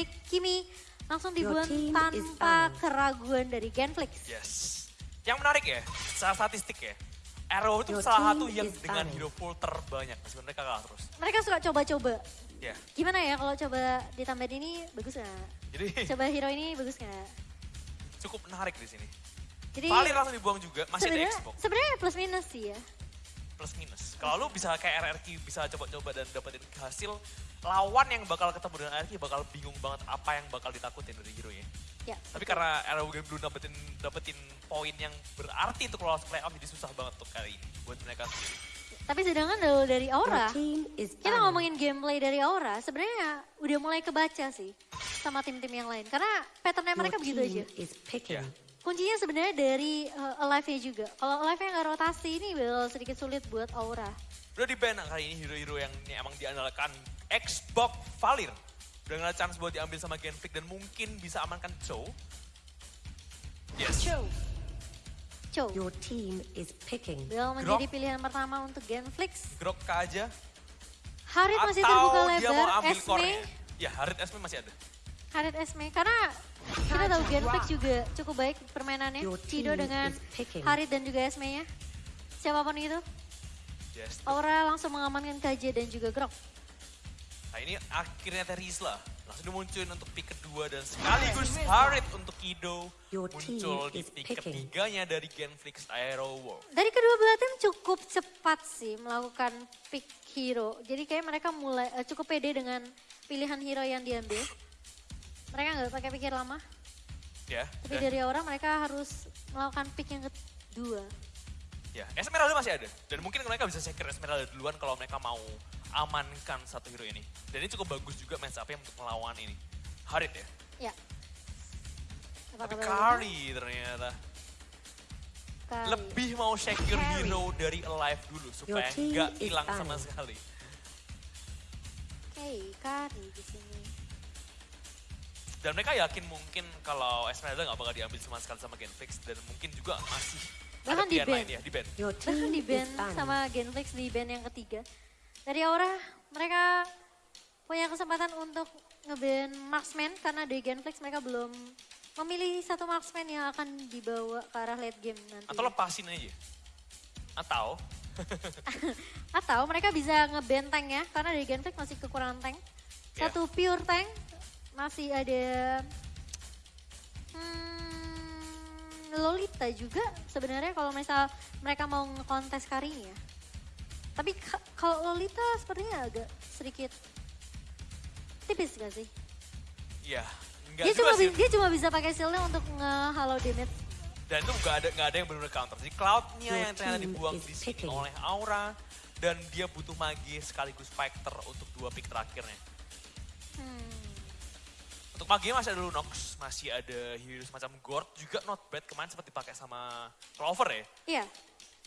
pick Kimi langsung dibuang tanpa keraguan dari Genflix. Yes. Yang menarik ya, secara statistik ya. Arrow itu Your salah satu yang dengan hero pool terbanyak. Meskipun mereka kalah terus. Mereka suka coba-coba. Ya, Gimana ya kalau coba ditambahin ini bagus nggak? jadi Coba hero ini bagus nggak? cukup menarik di sini. Jadi Valir langsung dibuang juga, masih ada sebenarnya Xbox. sebenarnya plus minus sih ya. Plus minus. Kalau lu bisa kayak RRQ bisa coba-coba dan dapetin hasil, lawan yang bakal ketemu dengan RRQ bakal bingung banget apa yang bakal ditakutin dari hero nya. Ya. Tapi karena RRQ belum dapetin dapetin poin yang berarti untuk lolos playoff jadi susah banget untuk kali ini buat mereka sendiri. Tapi sedangkan kalau dari Aura, kita ngomongin gameplay dari Aura, sebenarnya udah mulai kebaca sih sama tim-tim yang lain. Karena patternnya mereka begitu aja. is picking. Ya. Kuncinya sebenarnya dari uh, alive-nya juga. Kalau alive-nya nggak rotasi ini bakal sedikit sulit buat Aura. Udah di ban kali ini hero-hero yang ini emang diandalkan Xbox Valir. Udah nggak ada chance buat diambil sama Genflix dan mungkin bisa amankan Chow. Yes. Chow. Chow. Your team is picking. Bakal menjadi pilihan pertama untuk Genflix. Grok aja. Harit masih atau terbuka dia mau lebar. ambil Esme. core-nya. Ya, Harit Esme masih ada. Harit Esme. Karena kita tahu Genflix juga cukup baik permainannya. Cido dengan. Harit dan juga Esme-nya. Siapa pun itu. Aura langsung mengamankan KJ dan juga Grok. Nah ini akhirnya Terisla langsung dimunculin untuk pick kedua dan sekaligus Harit untuk Kido muncul di pick ketiganya dari Genflix Aero World. Dari kedua belah tim cukup cepat sih melakukan pick hero. Jadi kayak mereka mulai eh, cukup pede dengan pilihan hero yang diambil. Mereka nggak pakai pikir lama. Ya, Tapi dan- dari orang mereka harus melakukan pick yang kedua. ya Esmeralda masih ada dan mungkin mereka bisa secure Esmeralda duluan kalau mereka mau amankan satu hero ini. Dan ini cukup bagus juga match up untuk melawan ini. Harit ya. Ya. Apa Tapi Kari ternyata Kari. lebih mau secure hero dari Alive dulu supaya nggak hilang sama sekali. Oke, Kari di sini. Dan mereka yakin mungkin kalau Esmeralda nggak bakal diambil sama sekali sama Genflix dan mungkin juga masih Bahkan ada di pilihan ban. lain ya, di ban. Your Bahkan di band sama Genflix di band yang ketiga. Dari Aura mereka punya kesempatan untuk ngeband marksman karena di Genflix mereka belum memilih satu marksman yang akan dibawa ke arah late game nanti. Atau lepasin aja. Atau Atau mereka bisa ngeband tank ya karena di Genflix masih kekurangan tank. Ya. Satu pure tank masih ada hmm, Lolita juga sebenarnya kalau misal mereka mau ngekontes karinya. Tapi ka- kalau Lolita sepertinya agak sedikit tipis gak sih? ya nggak Dia juga cuma, sih. dia cuma bisa pakai shieldnya untuk nge-halo damage. Dan itu nggak ada nggak ada yang benar-benar counter. Jadi Cloud-nya yang ternyata dibuang di sini oleh Aura dan dia butuh magi sekaligus fighter untuk dua pick terakhirnya. Untuk magi masih ada Lunox, masih ada hero semacam Gord juga not bad kemarin sempat dipakai sama Clover ya. Iya.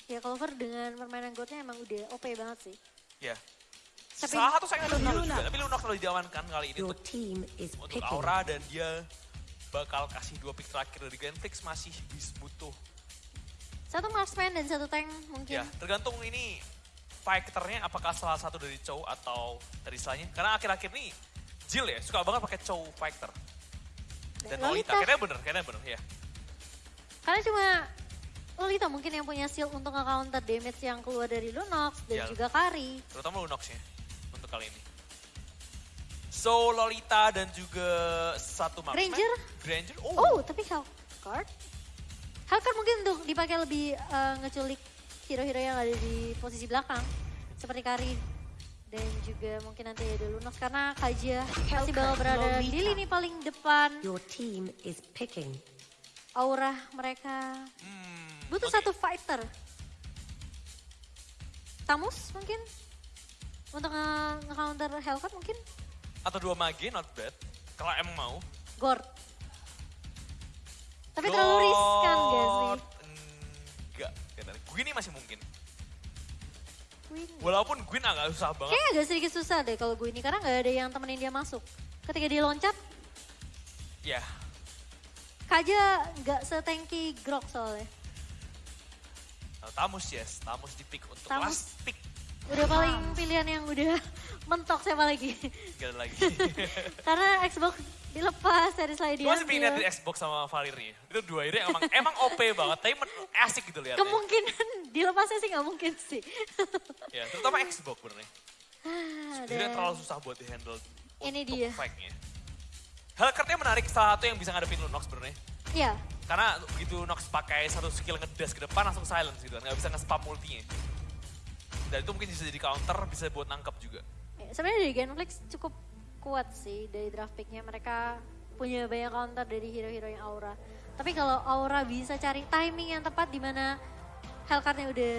Ya Clover dengan permainan godnya emang udah OP banget sih. Ya. Tapi- Salah satu saya ada hero juga, tapi Lunox lalu diamankan kali ini untuk team is untuk. Aura dan dia bakal kasih dua pick terakhir dari Genflix masih bis butuh. Satu marksman dan satu tank mungkin. Ya, tergantung ini fighternya apakah salah satu dari Chow atau dari Slanya. Karena akhir-akhir ini Jill ya suka banget pakai Chow fighter. Dan Lolita, Lolita. kayaknya bener, kayaknya bener ya. Karena cuma Lolita mungkin yang punya shield untuk nge-counter damage yang keluar dari Lunox dan Ya. juga Kari. Terutama Lunox ya untuk kali ini. So Lolita dan juga satu marksman. Granger? Granger. Oh, Oh, tapi Hellcard? Hellcard mungkin untuk dipakai lebih eh, ngeculik hero-hero yang ada di posisi belakang. Seperti Kari dan juga mungkin nanti ada Lunox karena Kaja masih bakal berada di lini paling depan. Your team is picking. Aura mereka hmm, butuh satu fighter. Tamus mungkin? Untuk nge- nge-counter Hellcard mungkin? Atau dua magi, not bad. Kalau emang mau. Gord. Tapi terlalu riskan gak sih? Enggak, kayaknya. Gwyn ini masih mungkin. Queen. Walaupun Gwyn agak susah banget. Kayaknya agak sedikit susah deh kalau gue ini karena nggak ada yang temenin dia masuk. Ketika dia loncat, Ya, Kaja nggak setengki Grok soalnya. Nah, Tamus yes, Tamus di pick untuk Tamus. last pick. Udah paling pilihan yang udah mentok siapa lagi. Gak ada lagi. Karena Xbox dilepas dari slide Gue masih pengen di diambil. Xbox sama Valir nih. Itu dua ini emang emang OP banget, tapi asik gitu lihatnya. Kemungkinan dilepasnya sih nggak mungkin sih. Ya, terutama Xbox benernya. Ah, dan terlalu susah buat di-handle Ini untuk dia. fight-nya. Hellcurtnya menarik, salah satu yang bisa ngadepin Lunox sebenarnya. ya Karena begitu Nox pakai satu skill ngedas ke depan langsung silence gitu kan, nggak bisa nge-spam multinya. Dan itu mungkin bisa jadi counter, bisa buat nangkep juga. Ya, sebenarnya dari Genflix cukup kuat sih dari draft picknya mereka punya banyak counter dari hero-hero yang aura tapi kalau aura bisa cari timing yang tepat di mana Hellcard-nya udah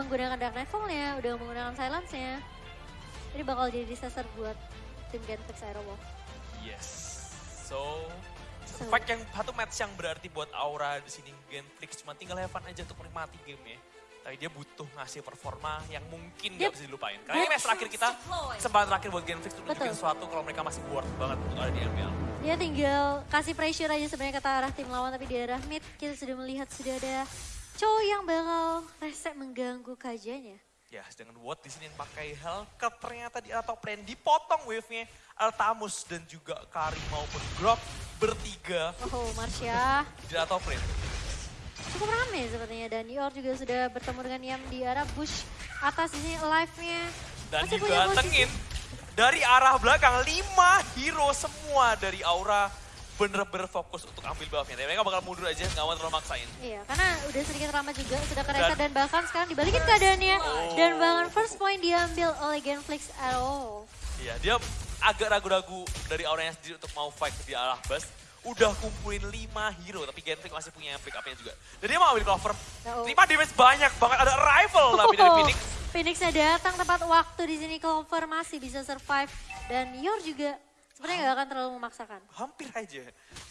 menggunakan Dark Nightfall-nya udah menggunakan Silence-nya jadi bakal jadi disaster buat tim Genflix Aerowolf Yes. So, So. fight yang satu match yang berarti buat Aura di sini Genflix cuma tinggal fun aja untuk menikmati game ya. Tapi dia butuh ngasih performa yang mungkin Dia- gak bisa dilupain. Karena ini match terakhir kita, kesempatan terakhir buat Genflix untuk nunjukin sesuatu kalau mereka masih worth banget untuk ada di MPL. dia tinggal kasih pressure aja sebenarnya ke arah tim lawan tapi di arah mid kita sudah melihat sudah ada Cho yang bakal reset mengganggu kajanya Ya, dengan Watt di sini yang pakai Hellcat ternyata di atau plan dipotong wave-nya. Altamus dan juga Kari maupun Grok bertiga. Oh Marsha di atau plan. Cukup rame sepertinya dan Yor juga sudah bertemu dengan Yam di arah bush atas ini live-nya Dan masih dibantengin dari arah belakang lima hero semua dari Aura bener-bener fokus untuk ambil buff-nya. Tapi mereka bakal mundur aja, nggak mau terlalu maksain. Iya, karena udah sedikit lama juga, sudah kereset Dan- dan, bahkan sekarang dibalikin keadaannya. Oh. Dan bahkan first point diambil oleh Genflix at all. Iya, dia agak ragu-ragu dari auranya sendiri untuk mau fight di arah bus. Udah kumpulin 5 hero, tapi Genflix masih punya pick up-nya juga. Dan dia mau ambil cover. Oh. Terima damage banyak banget, ada arrival tapi dari Oh, Phoenix. Phoenix-nya datang tepat waktu di sini cover masih bisa survive. Dan Yor juga sebenarnya nggak akan terlalu memaksakan. Hampir aja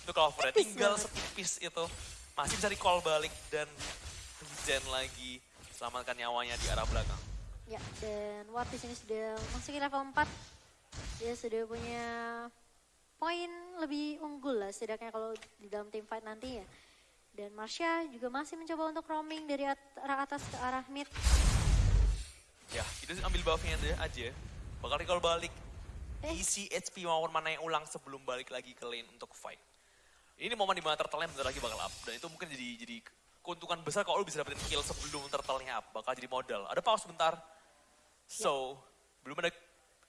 untuk cover. Tipis Tinggal banget. setipis itu. Masih bisa recall balik dan regen lagi. Selamatkan nyawanya di arah belakang. Ya, dan Watt di sini sudah masuk ke level 4. Dia sudah punya poin lebih unggul lah setidaknya kalau di dalam team fight nanti ya. Dan Marsha juga masih mencoba untuk roaming dari arah atas ke arah mid. Ya, sih ambil buffnya aja-. Bakal recall balik. Eh. Isi HP maupun mana yang ulang sebelum balik lagi ke lane untuk fight. Ini momen di mana turtle-nya bentar lagi bakal up. Dan itu mungkin jadi jadi keuntungan besar kalau lu bisa dapetin kill sebelum turtle-nya up. Bakal jadi modal. Ada pause bentar. So, belum ada,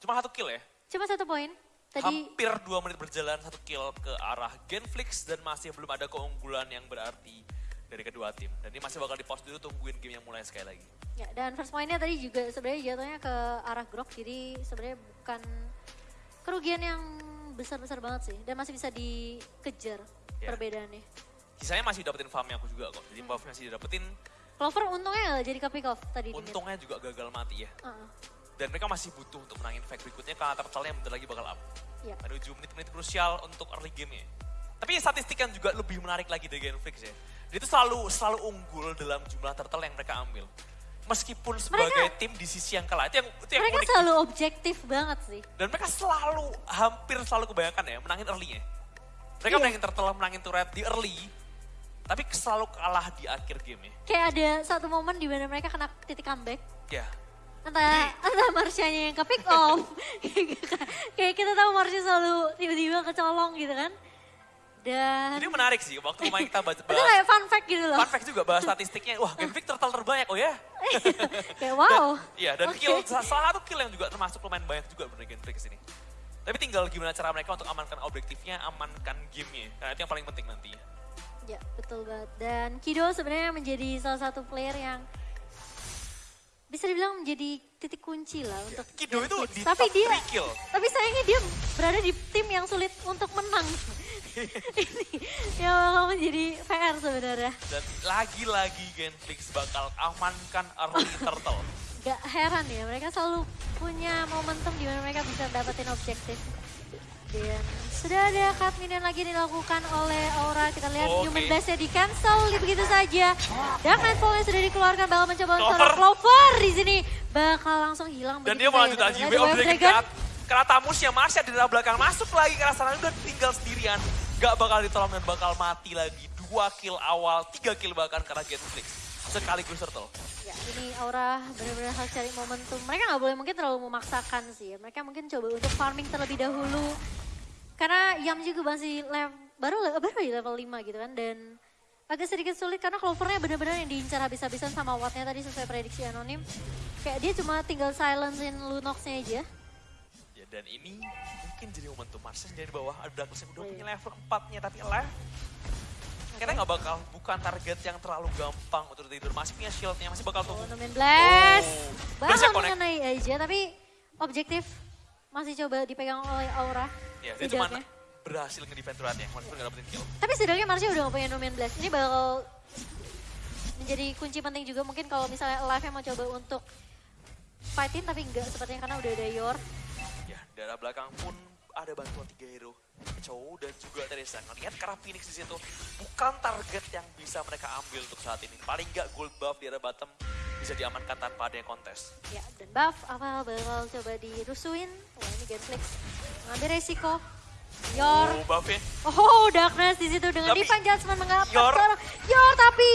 cuma satu kill ya. Cuma satu poin. Tadi Hampir dua menit berjalan, satu kill ke arah Genflix. Dan masih belum ada keunggulan yang berarti dari kedua tim. Dan ini masih bakal di pause dulu tungguin game yang mulai sekali lagi. ya, dan first pointnya tadi juga sebenarnya jatuhnya ke arah Grok. Jadi sebenarnya bukan kerugian yang besar-besar banget sih. Dan masih bisa dikejar Ya. perbedaannya. Sisanya masih dapetin farmnya aku juga kok. Jadi buff masih dapetin, Clover untungnya jadi pick off tadi untungnya juga gagal mati ya. Uh-uh. Dan mereka masih butuh untuk menangin fight berikutnya karena turtle-nya bentar lagi bakal up. Ya. Menuju menit-menit krusial untuk early game-nya. Tapi statistik yang juga lebih menarik lagi dari Genflix ya. Dia itu selalu selalu unggul dalam jumlah turtle yang mereka ambil. Meskipun sebagai tim di sisi yang kalah. Itu yang, itu yang Mereka unik. selalu objektif banget sih. Dan mereka selalu, hampir selalu kebanyakan ya, menangin early-nya. Mereka Iya. menangin turtle, menangin turret di early. Tapi selalu kalah di akhir game ya. Kayak ada satu momen di mana mereka kena titik comeback. Ya, Entah, entah Marsyanya yang ke pick off. Kayak kita tahu Marsha selalu tiba-tiba kecolong gitu kan. Dan Jadi menarik sih waktu kemarin kita baca itu bahas kayak fun fact gitu loh. fun fact juga bahas statistiknya. Wah, Genflix turtle terbanyak oh ya. kayak wow. Iya, dan kill salah satu kill yang juga termasuk lumayan banyak juga bener Genflix ini. Tapi tinggal gimana cara mereka untuk amankan objektifnya, amankan gamenya. Karena itu yang paling penting nanti. Ya, betul banget. Dan Kido sebenarnya menjadi salah satu player yang bisa dibilang menjadi titik kunci lah untuk Kido itu di tapi top dia 3 kill. tapi sayangnya dia berada di tim yang sulit untuk menang. Ini yang bakal menjadi PR sebenarnya. Dan lagi-lagi Genflix bakal amankan early turtle. Gak heran ya, mereka selalu punya momentum di mana mereka bisa dapetin objektif. Dan sudah ada cut minion lagi dilakukan oleh Aura. Kita lihat Oke. human blast-nya di cancel begitu saja. Dan Nightfall-nya sudah dikeluarkan bakal mencoba untuk Clover. Clover di sini. Bakal langsung hilang Dan dia mau lanjut aja Wave Dragon. Karena tamusnya Marsha di dalam belakang masuk lagi arah sana udah tinggal sendirian. Gak bakal ditolong dan bakal mati lagi. Dua kill awal, tiga kill bahkan karena Genflix. sekaligus turtle. Ya, ini Aura benar-benar harus cari momentum. Mereka nggak boleh mungkin terlalu memaksakan sih. Mereka mungkin coba untuk farming terlebih dahulu. Karena Yam juga masih lev- baru baru di level 5 gitu kan. Dan agak sedikit sulit karena Clovernya benar-benar yang diincar habis-habisan sama Wattnya tadi sesuai prediksi anonim. Kayak dia cuma tinggal silencein Lunox-nya aja. Ya dan ini mungkin jadi momentum Marses dari bawah ada Douglas yang udah punya level 4-nya tapi alive. Kayaknya nggak bakal bukan target yang terlalu gampang untuk tidur. Masih punya shieldnya, masih bakal Oh, tunggu. Numen Blast. Oh. Connect. mengenai aja tapi objektif masih coba dipegang oleh Aura. Ya, dia cuma berhasil nge-defend turretnya, walaupun nggak dapetin kill. Tapi setidaknya Marsha udah gak punya Numen Blast. Ini bakal menjadi kunci penting juga mungkin kalau misalnya Alive mau coba untuk fightin tapi enggak sepertinya karena udah ada Yor. Ya, darah belakang pun ada bantuan tiga hero. Chow dan juga Teresa ngelihat karena Phoenix di situ bukan target yang bisa mereka ambil untuk saat ini. Paling nggak gold buff di arah bottom bisa diamankan tanpa adanya kontes. Ya, dan buff awal bakal coba dirusuin. Wah ini Genflix ngambil resiko. Yor. Oh, buffnya. Oh, Darkness di situ dengan Tapi, Divine Judgment mengapa Yor-. Yor tapi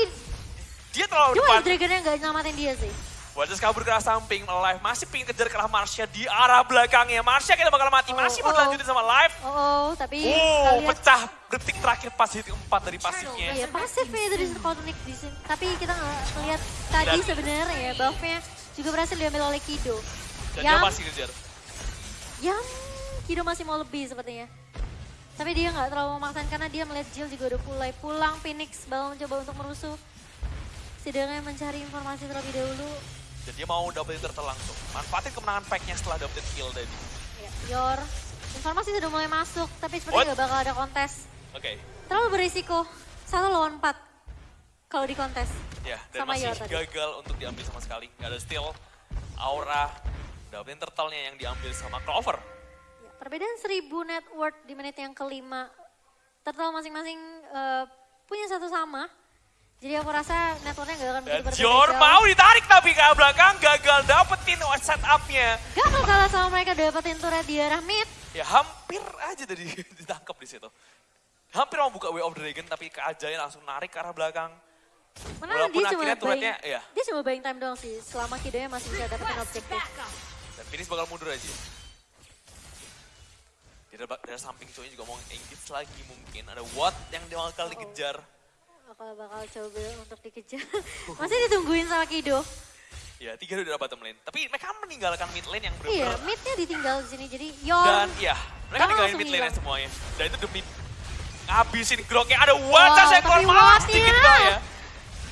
Dia terlalu cuma depan. Dragonnya nggak nyelamatin dia sih. Wajah kabur ke arah samping, live masih pingin kejar ke arah Marsha di arah belakangnya. Marsha kita bakal mati, Oh, masih oh, berlanjutin sama live. Oh, oh tapi Oh, pecah detik terakhir pas hit keempat dari pasifnya. Iya, pasifnya di Cosmic di sini. Tapi kita ngeliat tadi Dan- sebenarnya ya buffnya juga berhasil diambil oleh Kido. Dan dia Yam, masih kejar. Yam, Kido masih mau lebih sepertinya. Tapi dia nggak terlalu memaksakan karena dia melihat Jill juga udah mulai pulang. Phoenix bakal mencoba untuk merusuh. Setidaknya mencari informasi terlebih dahulu. Dan dia mau dapetin turtle langsung. Manfaatin kemenangan pack-nya setelah dapetin kill tadi. Ya, Yor, informasi sudah mulai masuk, tapi sepertinya nggak bakal ada kontes. Oke, Terlalu berisiko. Satu lawan empat kalau di kontes. ya dan Sama masih Yor tadi. gagal untuk diambil sama sekali. Gak ada steal. Aura dapetin turtle-nya yang diambil sama Clover. Ya, perbedaan 1000 net worth di menit yang kelima. Turtle masing-masing eh, punya satu sama. Jadi aku rasa net worth-nya gak akan Dan Jor mau ditarik tapi ke belakang gagal dapetin setup-nya. Gak akan kalah sama mereka dapetin turret di arah mid. Ya hampir aja tadi ditangkap di situ. Hampir mau buka Way of Dragon tapi keajaiban langsung narik ke arah belakang. Mana Walaupun dia cuma turretnya, buying, iya. dia cuma buying time doang sih. Selama Kidonya masih bisa dapetin objektif. Dan Phoenix bakal mundur aja. Dari, dari samping cowoknya juga mau engage lagi mungkin. Ada Watt yang dia bakal dikejar. Bakal bakal coba untuk dikejar. masih ditungguin sama Kido. Ya, tiga udah dapat bottom lane. Tapi mereka meninggalkan mid lane yang Iya, benar-benar. midnya ditinggal di sini. Jadi Yor Dan iya, mereka ninggalin mid lane semuanya. Dan itu demi ngabisin groknya. Ada wajah Wow, saya keluar malah Wattnya. sedikit doang ya.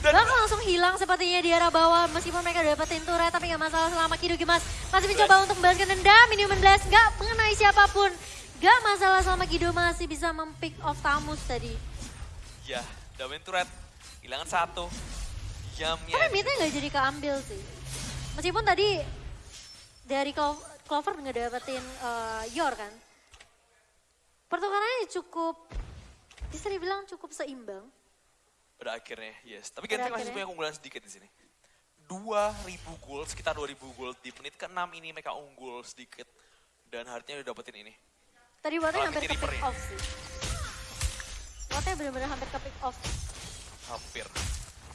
Dan Bakal langsung hilang sepertinya di arah bawah meskipun mereka udah dapetin turret tapi gak masalah selama Kido Gimas masih mencoba untuk membalaskan dendam ini Blast gak mengenai siapa pun gak masalah selama Kido masih bisa mempick off Tamus tadi ya, dapetin turret. Hilangan satu. Yamnya. tapi midnya gak jadi keambil sih meskipun tadi dari Clo- Clover nggak dapetin eh, Yor kan pertukarannya cukup bisa dibilang cukup seimbang Pada akhirnya, yes. Tapi Genting masih punya keunggulan sedikit di sini. 2000 gold, sekitar 2000 gold. Di menit ke-6 ini mereka unggul sedikit. Dan harusnya udah dapetin ini. tadi Malah hampir ke ya. off sih Wattnya bener-bener hampir ke pick off Hampir.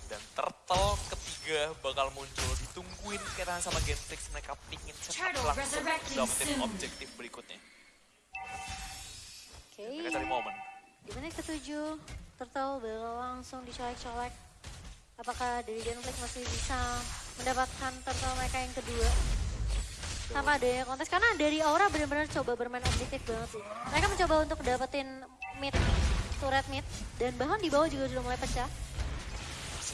Dan turtle ketiga bakal muncul. Ditungguin kira sama Gentrix. Mereka pingin Turtle langsung dapetin objektif berikutnya. Oke. Mereka cari momen. Di menit ketujuh, Turtle bakal langsung dicolek-colek. Apakah dari Genflix masih bisa mendapatkan Turtle mereka yang kedua? Tanpa adanya kontes, karena dari Aura benar-benar coba bermain objektif banget sih. Mereka mencoba untuk dapetin mid, turret mid, dan bahkan di bawah juga sudah mulai pecah.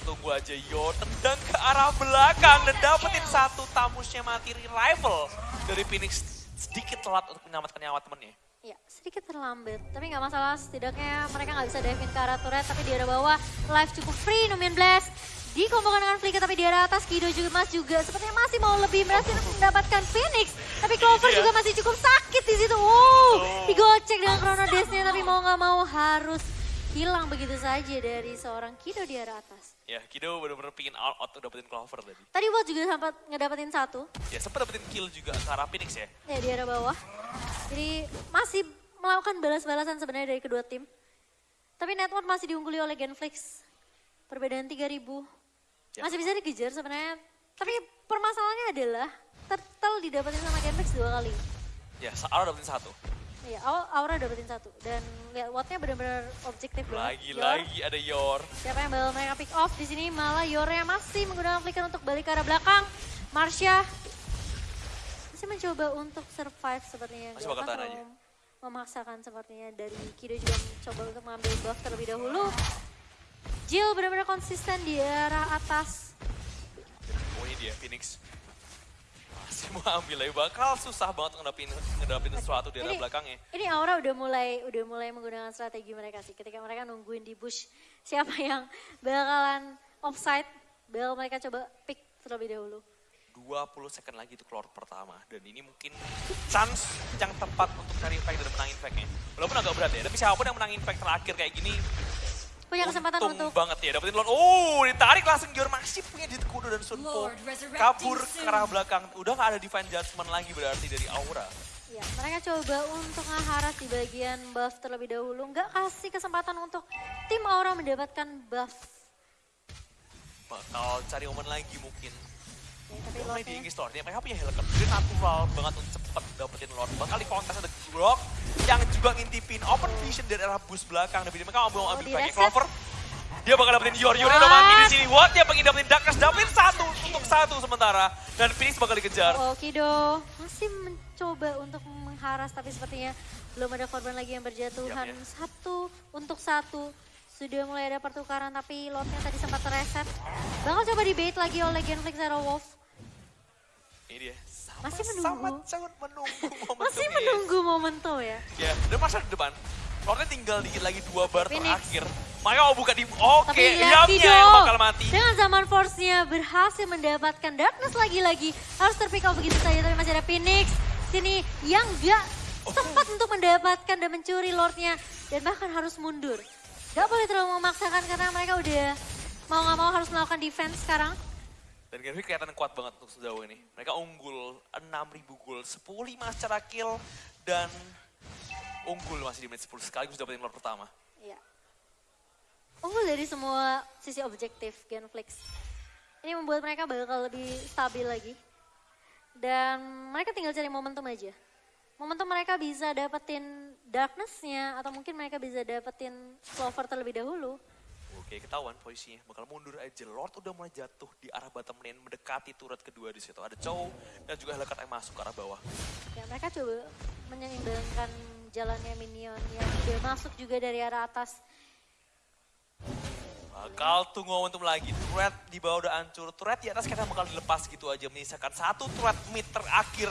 Tunggu aja Yo tendang ke arah belakang dan dapetin satu tamusnya mati rival dari Phoenix sedikit telat untuk menyelamatkan nyawa temennya. Ya, sedikit terlambat. Tapi nggak masalah, setidaknya mereka nggak bisa dive in ke arah turret, tapi di arah bawah, live cukup free, Numian Blast. Dikombokkan dengan Flicker, tapi di arah atas, Kido juga Mas juga sepertinya masih mau lebih berhasil mendapatkan Phoenix. Tapi Clover Iya. juga masih cukup sakit di situ. Wow, Oh. digocek dengan Chrono Dash-nya, tapi mau nggak mau harus hilang begitu saja dari seorang Kido di arah atas. Ya, Kido bener-bener pingin all out untuk dapetin Clover tadi. Tadi Watt juga sempat ngedapetin satu, Ya, sempat dapetin kill juga ke arah Phoenix ya. ya di arah bawah. Jadi masih melakukan balas-balasan sebenarnya dari kedua tim. Tapi network masih diungguli oleh Genflix. Perbedaan 3000. Ya. Masih bisa dikejar sebenarnya. Tapi permasalahannya adalah turtle didapetin sama Genflix dua kali. Ya, Aura dapetin satu. Iya, Au- Aura dapetin satu. Dan lihat wattnya benar-benar objektif Lagi-lagi ada Yor. Siapa yang bakal mereka pick off di sini? Malah Yornya masih menggunakan flicker untuk balik ke arah belakang. Marsha masih mencoba untuk survive sepertinya. Masih bakal tahan terlalu memaksakan sepertinya dari Kido juga mencoba untuk mengambil buff terlebih dahulu. Jill benar-benar konsisten di arah atas. Oh ini dia, Phoenix. Masih mau ambil lagi, bakal susah banget ngedapin, ngedapin sesuatu di arah Ini- belakangnya. Ini Aura udah mulai udah mulai menggunakan strategi mereka sih. Ketika mereka nungguin di bush siapa yang bakalan offside, bakal mereka coba pick terlebih dahulu. 20 second lagi itu keluar pertama. Dan ini mungkin chance yang tepat untuk cari impact dan menang impact-nya. Walaupun agak berat ya, tapi siapa pun yang menang impact terakhir kayak gini, Punya kesempatan untung untuk banget ya. Dapetin Lord, oh ditarik langsung Gior masih punya Jit Kudo dan Sunpo. Kabur ke arah belakang. Udah gak ada Divine Judgment lagi berarti dari Aura. Ya, mereka coba untuk ngeharas di bagian buff terlebih dahulu. Nggak kasih kesempatan untuk tim Aura mendapatkan buff. Bakal cari momen lagi mungkin. Ya, tapi di Lordnya Lord, mereka punya helicopter, natural banget untuk cepet dapetin Lord. Bakal di kontes ada yang juga ngintipin open vision dari arah bus belakang. Dan mereka mau Oh, ambil backnya reset. Clover. Dia bakal dapetin Yor, Yor udah mati di sini. What? Dia pengen dapetin Darkness, dapetin satu untuk satu sementara. Dan Phoenix bakal dikejar. Oh, Kido masih mencoba untuk mengharas, tapi sepertinya belum ada korban lagi yang berjatuhan. Yap, ya. Satu untuk satu. Sudah mulai ada pertukaran, tapi Lordnya tadi sempat reset. Bakal coba di bait lagi oleh Genflix Zero Wolf. Ini dia. Sama, Masih menunggu. Sangat, sangat menunggu momentum Masih menunggu momentum ya. Ya, dan masa di depan. Lordnya tinggal dikit lagi dua bar Phoenix. terakhir. Mau buka di... Oke, lihat Yamnya yang bakal mati. Dengan zaman force-nya berhasil mendapatkan darkness lagi-lagi. Harus terpick off begitu saja, tapi masih ada Phoenix. Sini yang gak sempat untuk mendapatkan dan mencuri Lordnya. Dan bahkan harus mundur. Gak boleh terlalu memaksakan karena mereka udah mau gak mau harus melakukan defense sekarang. Dan Genvi kelihatan kuat banget untuk sejauh ini. Mereka unggul 6.000 gol, 10 5 secara kill, dan unggul masih di menit 10 sekaligus dapetin Lord pertama. Iya. Unggul dari semua sisi objektif Genflix. Ini membuat mereka bakal lebih stabil lagi. Dan mereka tinggal cari momentum aja. Momentum mereka bisa dapetin darkness-nya atau mungkin mereka bisa dapetin clover terlebih dahulu. Oke, ketahuan posisinya. Bakal mundur aja. Lord udah mulai jatuh di arah bottom lane, mendekati turret kedua di situ. Ada Chow dan juga Helicat yang masuk ke arah bawah. Ya mereka coba menyeimbangkan jalannya minion yang udah masuk juga dari arah atas. Bakal tunggu momentum lagi. Turret di bawah udah hancur. Turret di atas kayaknya bakal dilepas gitu aja. Menyisakan satu turret mid terakhir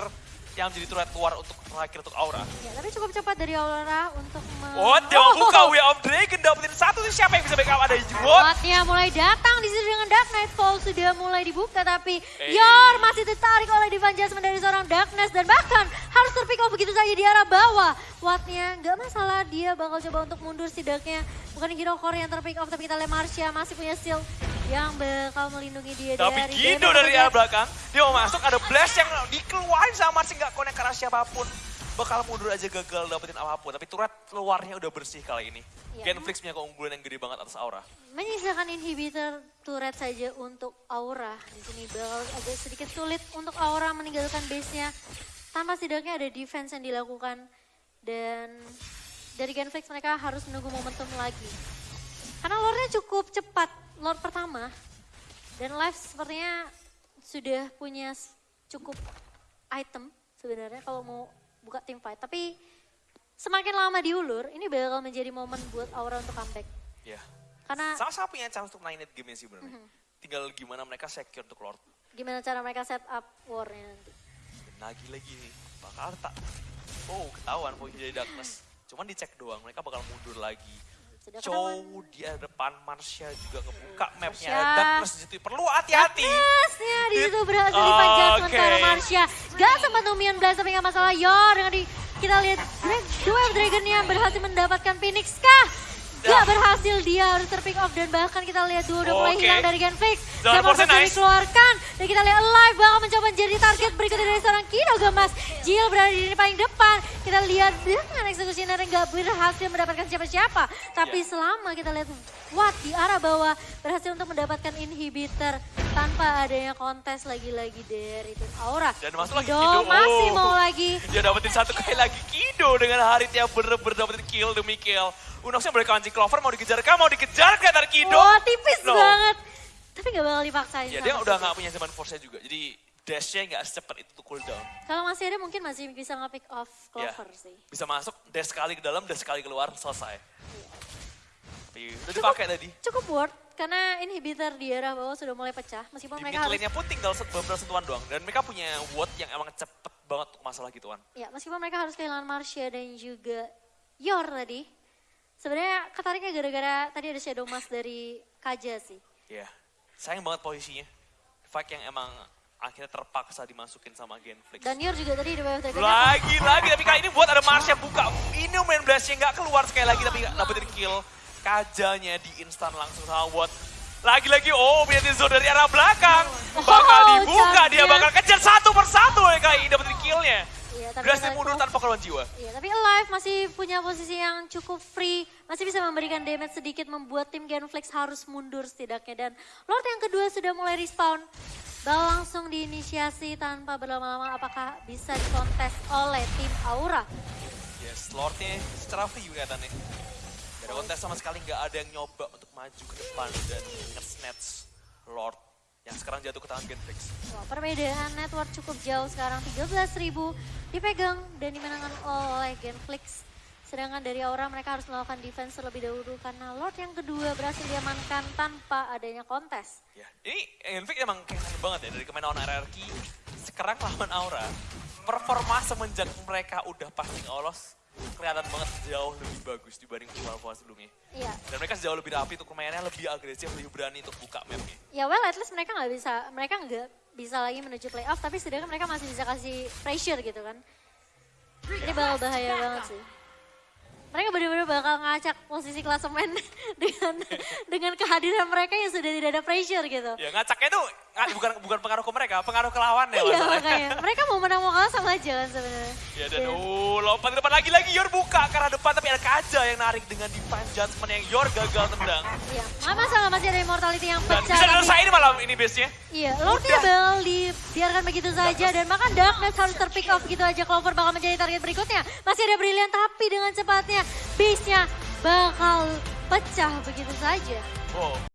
yang menjadi turret luar untuk terakhir untuk Aura. Ya, tapi cukup cepat dari Aurora untuk Oh, dia mau buka Way of Dragon dapetin satu. Itu siapa yang bisa backup? Ada Juwot. Wattnya mulai datang di situ dengan Dark Nightfall sudah mulai dibuka tapi Eh. Yor masih tertarik oleh Divine Judgment dari seorang Darkness dan bahkan harus terpick off begitu saja di arah bawah. Wattnya nggak masalah dia bakal coba untuk mundur setidaknya. Bukan Hero Core yang terpick off tapi kita lihat Marsha masih punya shield yang bakal melindungi dia Tapi dari Gindo dari arah belakang, dia mau masuk, ada blast yang dikeluarin sama Marcin gak connect ke arah siapa pun. Bakal mundur aja gagal dapetin apa pun, tapi turret luarnya udah bersih kali ini. Iya. Genflix punya keunggulan yang gede banget atas Aura. menyisakan inhibitor turret saja untuk Aura. Di sini bakal agak sedikit sulit untuk Aura meninggalkan base-nya. Tanpa setidaknya ada defense yang dilakukan. Dan dari Genflix mereka harus menunggu momentum lagi. Karena lore-nya cukup cepat. Lord pertama. Dan Live sepertinya sudah punya cukup item sebenarnya kalau mau buka tim fight. Tapi semakin lama diulur, ini bakal menjadi momen buat Aura untuk comeback. Ya. Karena Sama-sama punya chance untuk net game sih Mhm. sebenarnya. Tinggal gimana mereka secure untuk Lord. gimana cara mereka set up war-nya nanti. Dan lagi-lagi nih, bakal tak. Oh, ketahuan posisi dari Darkness. Cuman dicek doang, mereka bakal mundur lagi. Sudah ketahuan. di depan, Marsha juga ngebuka mapnya. Darkness di situ perlu hati-hati. Darkness-nya di situ berhasil dipanjat sementara Marsha. Gak sempat Numian Blast tapi gak masalah. Yor dengan di, kita lihat Dra- Duel Dragon-nya berhasil mendapatkan Phoenix kah? Gak Dah. berhasil dia harus terpick off dan bahkan kita lihat dua udah mulai hilang dari Zaman force force nice. dikeluarkan dan kita lihat live bakal mencoba menjadi target berikutnya dari seorang Kino Gemas. Jill berada di paling depan. Kita lihat dengan executioner yang gak berhasil mendapatkan siapa-siapa. Tapi Ya. selama kita lihat Watt di arah bawah berhasil untuk mendapatkan inhibitor tanpa adanya kontes lagi-lagi dari tim Aura. Dan masuk lagi Kido Kido. masih Oh. mau lagi. Dia dapetin satu kali lagi Kido dengan Harit yang bener-bener dapetin kill demi kill. Unoxnya boleh kancing Clover mau dikejar kah? Mau dikejar kelihatan Kido. Wah tipis Loh. banget. Tapi gak bakal dipaksain. Ya dia udah nggak punya zaman force juga. Jadi dashnya nggak secepat itu tuh cooldown. Kalau masih ada mungkin masih bisa nge-pick off Ya, Clover sih. Bisa masuk, dash sekali ke dalam, dash sekali keluar, selesai. Tapi udah Cukup- dipakai tadi. Cukup worth karena inhibitor di arah bawah sudah mulai pecah. Meskipun Di mereka harus lane-nya pun tinggal set- beberapa sentuhan doang. Dan mereka punya ward yang emang cepet banget untuk masalah gituan. Ya, meskipun mereka harus kehilangan Marsha dan juga Yor tadi. Sebenarnya ketariknya gara-gara tadi ada Shadow Mask dari Kaja sih. Ya, sayang banget posisinya. Fight yang emang akhirnya terpaksa dimasukin sama Genflix. Dan Yor juga tadi di bawah dragon Lagi, lagi. Tapi kali ini buat ada Marsha buka. Ini main blastnya nggak keluar sekali lagi. Tapi dapetin kill. Kajanya di instan langsung sama Watt. Lagi-lagi, oh punya Tizo dari arah belakang. Bakal Oh, dibuka, dia champion. bakal kejar satu persatu ya kali ini dapetin killnya. Iya, tapi kali mundur tanpa korban jiwa. Iya, tapi Alive masih punya posisi yang cukup free, masih bisa memberikan damage sedikit membuat tim Genflex harus mundur setidaknya dan Lord yang kedua sudah mulai respawn. Bal langsung diinisiasi tanpa berlama-lama apakah bisa dikontes oleh tim Aura. Yes, Lordnya secara free kelihatannya. Gak ada kontes sama sekali, nggak ada yang nyoba untuk maju ke depan dan nge-snatch Lord yang sekarang jatuh ke tangan Genflix. Wah, perbedaan network cukup jauh sekarang 13.000 dipegang dan dimenangkan oleh Genflix. Sedangkan dari Aura mereka harus melakukan defense terlebih dahulu karena Lord yang kedua berhasil diamankan tanpa adanya kontes. Ya, ini Genflix emang keren banget ya dari kemarin lawan RRQ. Sekarang lawan Aura, performa semenjak mereka udah pasti olos, kelihatan banget jauh lebih bagus dibanding Valva sebelumnya. Iya, Dan mereka jauh lebih rapi untuk mainnya, lebih agresif, lebih berani untuk buka mapnya. ya well at least mereka nggak bisa mereka nggak bisa lagi menuju playoff tapi setidaknya mereka masih bisa kasih pressure gitu kan ini bakal bahaya banget sih mereka benar-benar bakal ngacak posisi klasemen dengan dengan kehadiran mereka yang sudah tidak ada pressure gitu Ya ngacaknya tuh nga- bukan bukan pengaruh ke mereka, pengaruh ke lawannya iya makanya mereka mau menang mau kalah sama aja kan sebenarnya Ya dan oh lompat ke depan lagi Yor buka ke arah depan tapi ada Kaja yang narik dengan defense judgment yang Yor gagal tendang. iya nggak masalah masih ada immortality yang Dan pecah bisa tapi- selesai malam ini base-nya. Iya, Lordnya bakal dibiarkan begitu saja dan makan Darkness harus terpick off gitu aja. Clover bakal menjadi target berikutnya. Masih ada Brilliant tapi dengan cepatnya base-nya bakal pecah begitu saja. Wow.